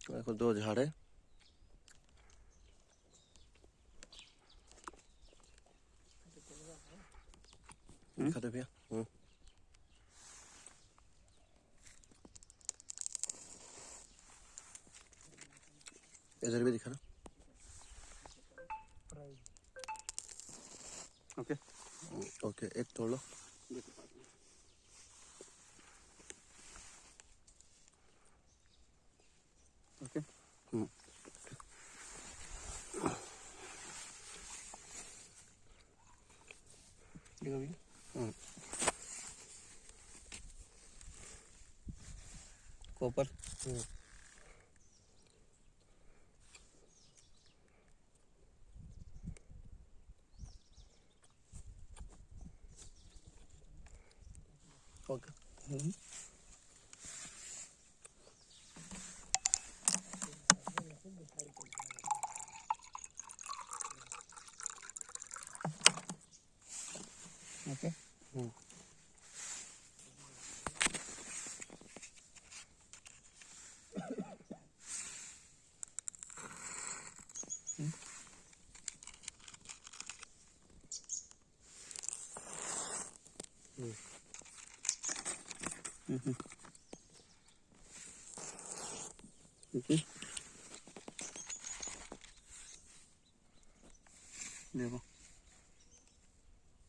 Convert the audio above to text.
देखो दो झाड़े। दिखा दे भैया। हम्म। इधर भी दिखा ना। ओके। ओके एक तोड़ लो। Liga bem. Copper. Okay. Mm -hmm. Okay.